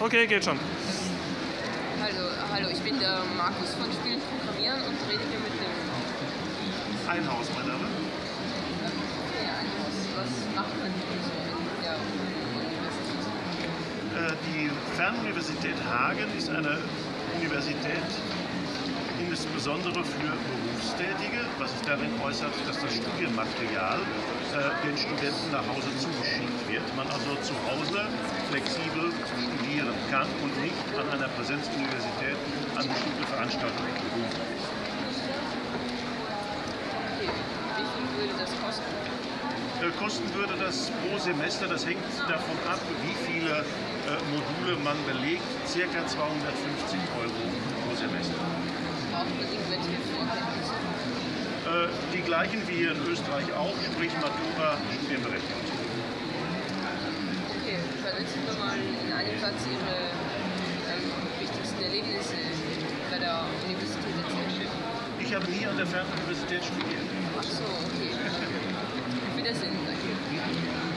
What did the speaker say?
Okay, geht schon. Hallo, hallo, ich bin der Markus von Spielen Programmieren und rede hier mit dem Einhaus, mein Name. ja, Einhaus. Was macht man hier so der Universität? Äh, Die Fernuniversität Hagen ist eine Universität insbesondere für Berufstätige, was sich darin äußert, dass das Studienmaterial äh, den Studenten nach Hause zugeschickt wird. Man also zu Hause flexibel kann und nicht an einer Präsenzuniversität an bestimmte Veranstaltungen ist. Okay, wie viel würde das kosten? Äh, Kosten würde das pro Semester, das hängt davon ab, wie viele äh, Module man belegt, circa 250 Euro pro Semester. Braucht man irgendwelche Vorkenntnisse? Äh, die gleichen wie hier in Österreich auch, sprich Matura, Studienberechtigung. Satz Ihre ähm, wichtigsten Erlebnisse bei der Universität erzählen. Ich habe nie an der Fernuniversität studiert.